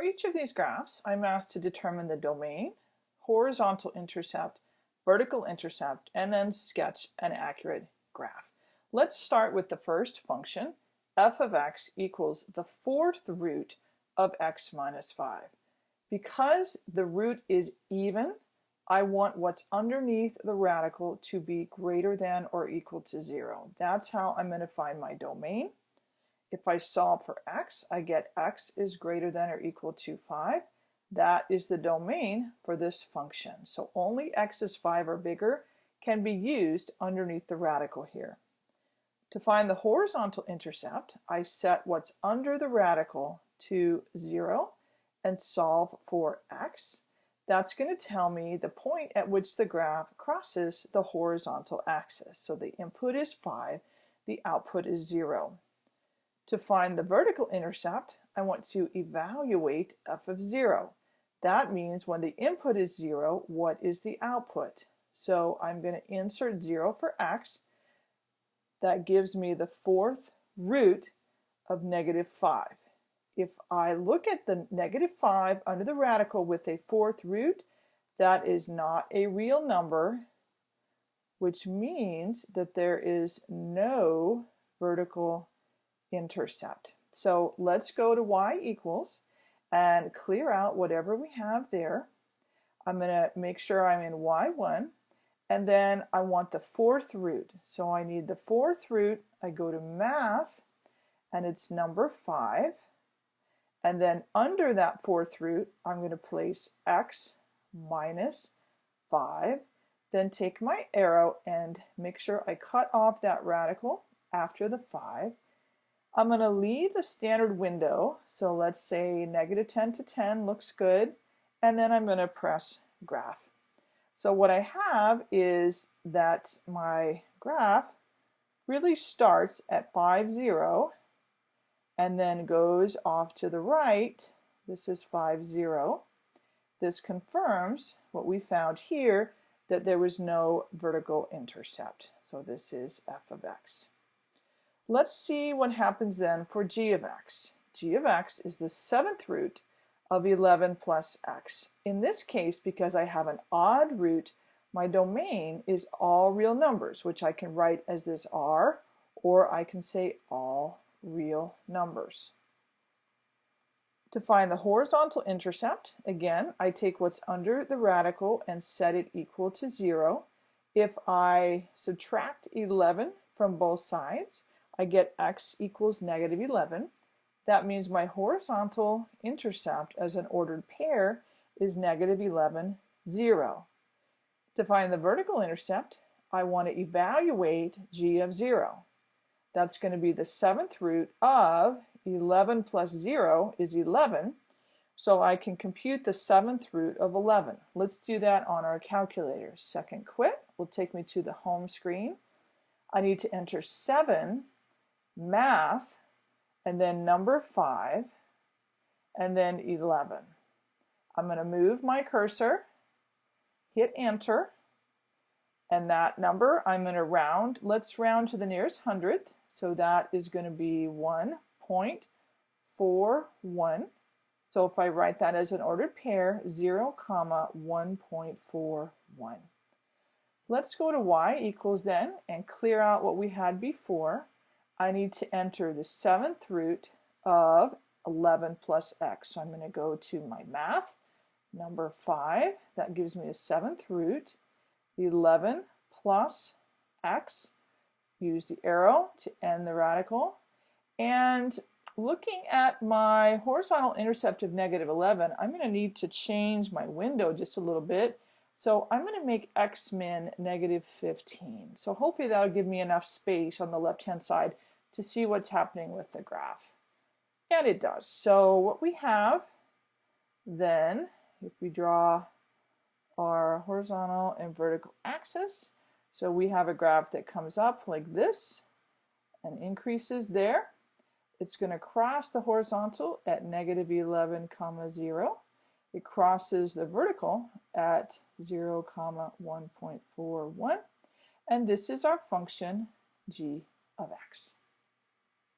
For each of these graphs, I'm asked to determine the domain, horizontal intercept, vertical intercept, and then sketch an accurate graph. Let's start with the first function, f of x equals the fourth root of x minus 5. Because the root is even, I want what's underneath the radical to be greater than or equal to 0. That's how I'm going to find my domain. If I solve for x, I get x is greater than or equal to 5. That is the domain for this function. So only x is 5 or bigger can be used underneath the radical here. To find the horizontal intercept, I set what's under the radical to 0 and solve for x. That's going to tell me the point at which the graph crosses the horizontal axis. So the input is 5, the output is 0. To find the vertical intercept, I want to evaluate f of 0. That means when the input is 0, what is the output? So I'm going to insert 0 for x. That gives me the fourth root of negative 5. If I look at the negative 5 under the radical with a fourth root, that is not a real number, which means that there is no vertical intercept. So let's go to y equals and clear out whatever we have there. I'm going to make sure I'm in y1 and then I want the fourth root. So I need the fourth root. I go to math and it's number 5 and then under that fourth root I'm going to place x minus 5 then take my arrow and make sure I cut off that radical after the 5 I'm going to leave the standard window, so let's say negative 10 to 10 looks good, and then I'm going to press graph. So what I have is that my graph really starts at 5, 0, and then goes off to the right. This is 5, 0. This confirms what we found here, that there was no vertical intercept. So this is f of x. Let's see what happens then for g of x. g of x is the seventh root of 11 plus x. In this case, because I have an odd root, my domain is all real numbers, which I can write as this r, or I can say all real numbers. To find the horizontal intercept, again, I take what's under the radical and set it equal to 0. If I subtract 11 from both sides, I get x equals negative 11. That means my horizontal intercept as an ordered pair is negative 11, 0. To find the vertical intercept, I want to evaluate g of 0. That's going to be the seventh root of 11 plus 0 is 11. So I can compute the seventh root of 11. Let's do that on our calculator. Second quit will take me to the home screen. I need to enter 7 math, and then number 5, and then 11. I'm going to move my cursor, hit enter, and that number I'm going to round. Let's round to the nearest hundredth. So that is going to be 1.41. So if I write that as an ordered pair, 0, comma 1.41. Let's go to y equals then and clear out what we had before. I need to enter the seventh root of 11 plus x. So I'm going to go to my math, number 5. That gives me a seventh root. 11 plus x. Use the arrow to end the radical. And looking at my horizontal intercept of negative 11, I'm going to need to change my window just a little bit. So I'm going to make x min negative 15. So hopefully that'll give me enough space on the left-hand side to see what's happening with the graph. And it does. So what we have then, if we draw our horizontal and vertical axis, so we have a graph that comes up like this and increases there. It's going to cross the horizontal at negative 11 comma 0. It crosses the vertical at 0 comma 1.41 and this is our function g of x.